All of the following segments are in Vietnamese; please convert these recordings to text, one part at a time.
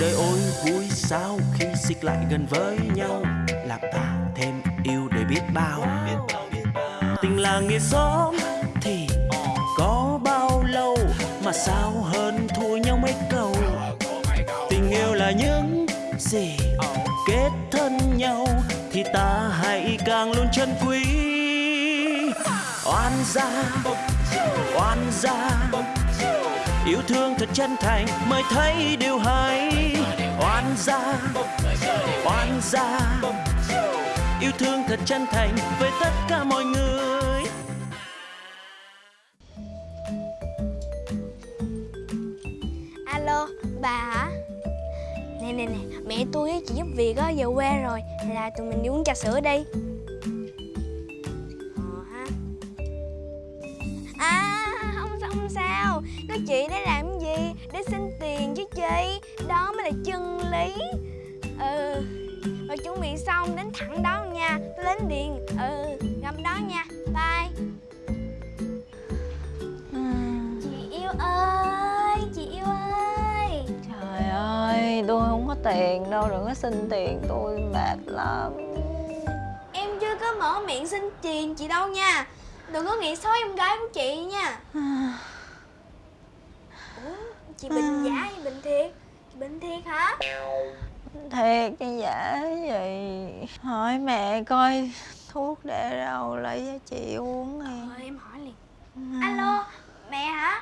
đời ôi, vui sao khi xích lại gần với nhau? Làm ta thêm yêu để biết bao. Tình là nghĩa xóm thì có bao lâu mà sao hơn thua nhau mấy câu? Tình yêu là những gì kết thân nhau thì ta hãy càng luôn chân quý. Oan gia oan gia yêu thương thật chân thành mới thấy điều hay. Oan gia oan gia. Yêu thương thật chân thành với tất cả mọi người. Alo, bà hả? Nè nè nè, mẹ tôi với chị giúp việc á về quê rồi. Là tụi mình đi uống trà sữa đi. Ờ ha. À, không sao không sao? Có chị để làm gì? Để xin tiền chứ chi? Đó mới là chân lý. Ừ Rồi chuẩn bị xong đến thẳng đó nha. Tôi đến điện. Ừ, gặp đó nha. Bye. Chị yêu ơi, chị yêu ơi. Trời ơi, tôi không có tiền đâu, đừng có xin tiền. Tôi mệt lắm. Em chưa có mở miệng xin tiền chị đâu nha. Đừng có nghĩ xấu em gái của chị nha. Ủa, chị bệnh giả hay bệnh thiệt? Chị bệnh thiệt hả? Thiệt chứ giả gì Hỏi mẹ coi thuốc để đâu lấy cho chị uống đi Rồi em hỏi liền Alo, mẹ hả?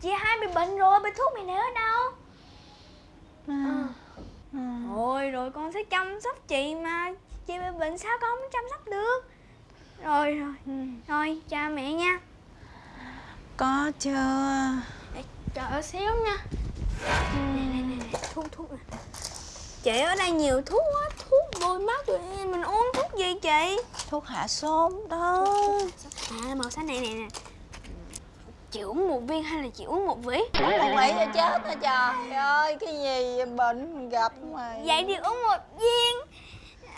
Chị hai bị bệnh rồi, bị thuốc để ở đâu? Ừ. Rồi, rồi con sẽ chăm sóc chị mà Chị bị bệnh sao con không chăm sóc được Rồi, rồi, rồi, chào mẹ nha Có chưa? Ở xíu nha. Nè, nè, nè, nè, thuốc, thuốc nè. Chị ở đây nhiều thuốc quá, thuốc bôi mắt rồi Mình uống thuốc gì chị? Thuốc hạ sốt đó. À, màu xanh này nè nè. Chị uống một viên hay là chị uống một vỉ? Không nghĩ cho chết hả trời? Ơi Cái gì bệnh gặp mà Vậy thì uống một viên.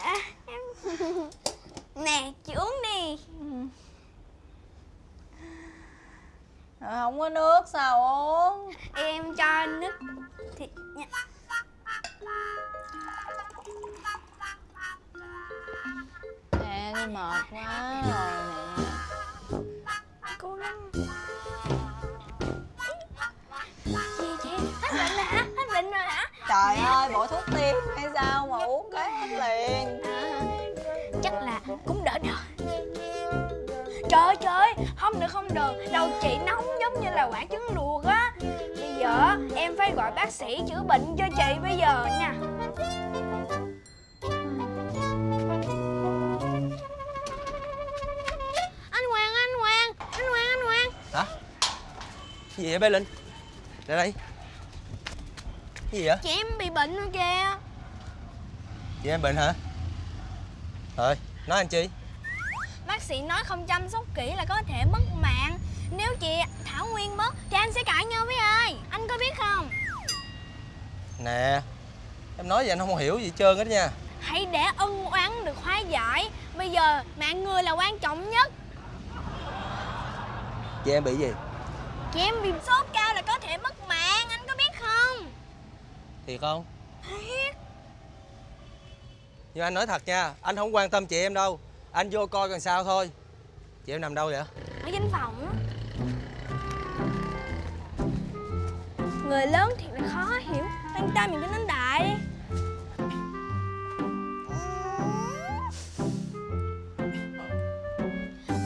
À, em... Nè, chị uống đi Rồi Không có nước sao uống? Em cho nước thịt nha. Nè tôi mệt quá rồi nè. Cố gắng. Hết bệnh rồi hả? Hết bệnh rồi hả? Trời ơi bộ thuốc tiên không được Đầu chị nóng giống như là quả trứng luộc á Bây giờ em phải gọi bác sĩ chữa bệnh cho chị bây giờ nha Anh Hoàng, anh Hoàng, anh Hoàng, anh Hoàng Hả? Cái gì vậy bé Linh? Lại đây Cái gì vậy? Chị em bị bệnh rồi kìa Chị em bệnh hả? Thôi, nói anh chi? Sĩ nói không chăm sóc kỹ là có thể mất mạng. Nếu chị Thảo Nguyên mất thì anh sẽ cãi nhau với ai? Anh có biết không? Nè Em nói vậy anh không hiểu gì trơn hết nha. Hãy để ân oán được hóa giải. Bây giờ mạng người là quan trọng nhất. Chị em bị gì? Chị em bị sốt cao là có thể mất mạng. Anh có biết không? Thiệt không? Thiệt. Nhưng anh nói thật nha Anh không quan tâm chị em đâu Anh vô coi còn sao thôi Chị em nằm đâu vậy? Ở danh phòng á Người lớn thiệt là khó hiểu Quan tâm mình cho nên đại đi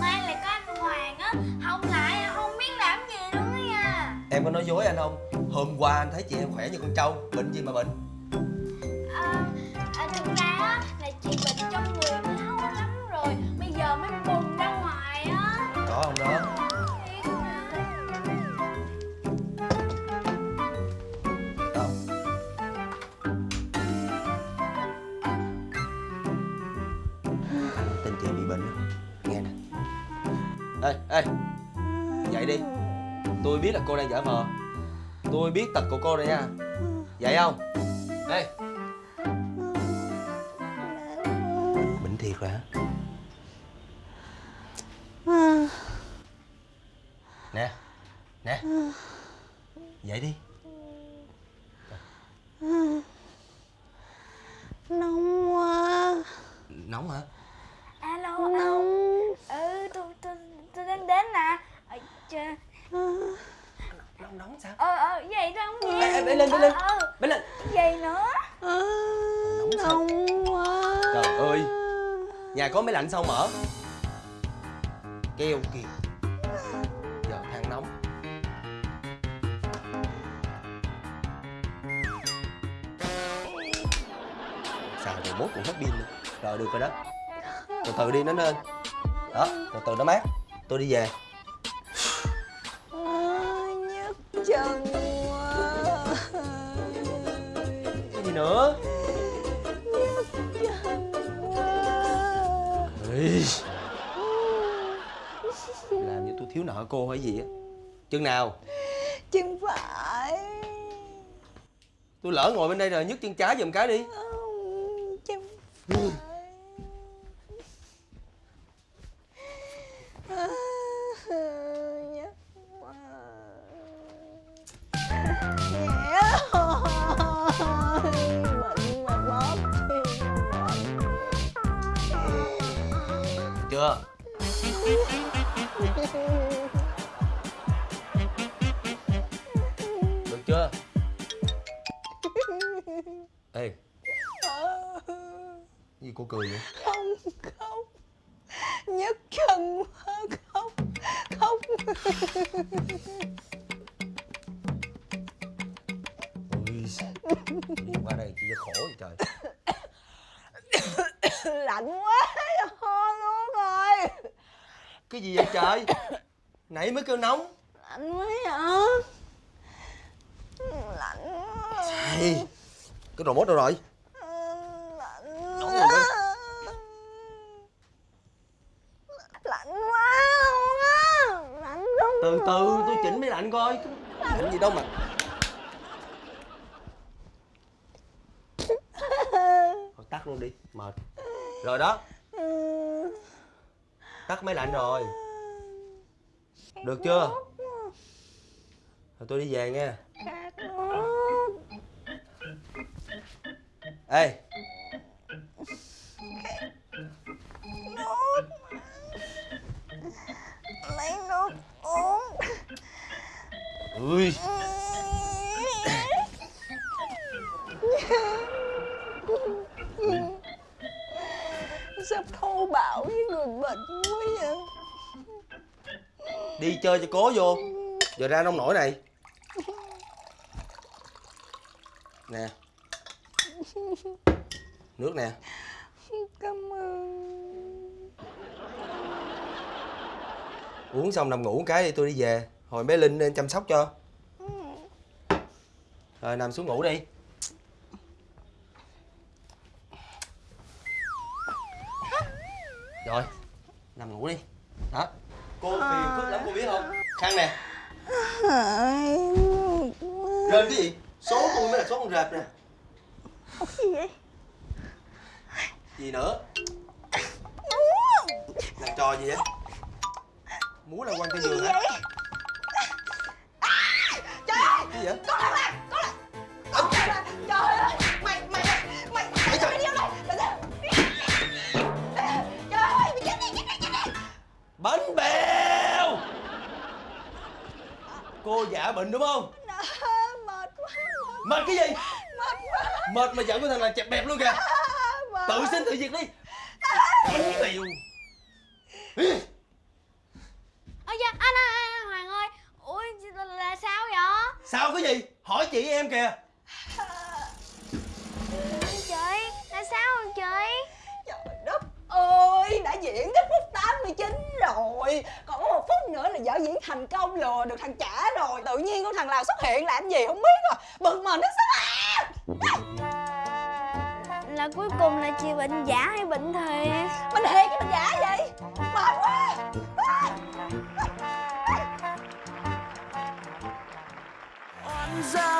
Mai lại có anh Hoàng á Không lại là không biết làm gì luôn á nha Em có nói dối anh không? Hôm qua anh thấy chị em khỏe như con trâu Bệnh gì mà bệnh? Đi. Tôi biết là cô đang giả vờ Tôi biết tật của cô rồi nha. Dậy không? Ê Bệnh thiệt rồi hả? Nè. Nè. Dậy đi Nóng quá Nóng hả? alo Nóng ừ tôi tôi tôi đến đến nè ờ chà, Nóng nóng sao? ờ ờ vậy đó không Ê, nghe ê, bé lên, bé lên ờ Bé lên vậy nữa à, Nóng quá Trời ơi. Nhà có máy lạnh sao mở? Keo kìa. Giờ than nóng. Xài rồi mốt cũng hết pin nữa Rồi được rồi đó. Từ từ đi nó lên. Đó từ từ nó mát. Tôi đi về. Nhức chân quá. Cái gì nữa Làm như tôi thiếu nợ cô hay gì á. Chừng nào? Chân phải. Tôi lỡ ngồi bên đây rồi nhấc chân trái giùm cái đi. Chân phải cô cười vậy? Không khóc nhức chân quá khóc khóc. Ui qua đây chị khổ vậy trời. Lạnh quá ho luôn rồi. Cái gì vậy trời? Nãy mới kêu nóng. Lạnh quá hả? Lạnh quá. Cái mốt đâu rồi lạnh Nóng rồi quá lạnh quá luôn á lạnh lắm Từ từ tôi chỉnh máy lạnh coi. Chỉnh gì đâu mà. Thôi tắt luôn đi Mệt. Rồi đó. Tắt máy lạnh rồi. Được chưa? Rồi tôi đi về nha nước Ê Ui. Sắp thô bạo với người bệnh quá vậy. Đi chơi cho cố vô. Giờ ra nông nổi này. Nè. Nước nè. Cảm ơn. Uống xong nằm ngủ cái đi tôi đi về Hồi bé Linh nên chăm sóc cho. Rồi nằm xuống ngủ đi. Rồi Nằm ngủ đi. Đó. Cô phiền phức lắm cô biết không? Khăn nè. Rên cái gì? Số tôi mới là số con rệp nè. Gì vậy? Gì nữa Làm trò gì vậy? Múa là quăng cái giường hả Gì vậy Có là Có là Có là Trời ơi! Mày mày mày mày trời. mày đi đâu đây? Mày? Trời ơi! Mày chết đi chết đi chết đi! Bánh bèo Cô giả bệnh đúng không Mệt quá mệt, cái gì Mệt quá Mệt mà giận của thằng là chẹp bẹp luôn kìa Tự xin tự diệt đi Bánh bèo ơ dạ anh, anh, anh Hoàng ơi ui là, là sao vậy Sao cái chị em kìa. Chị là sao rồi chị Trời đất ơi! Đã diễn đến phút 89 rồi. Còn có một phút nữa là vở diễn thành công lừa được thằng trả rồi. Tự nhiên con thằng Lào xuất hiện làm gì không biết rồi Bực mình nó sao à. Là cuối cùng là chị bệnh giả hay bệnh thiệt Mình thiệt cái mình giả vậy? Mệt quá. Gia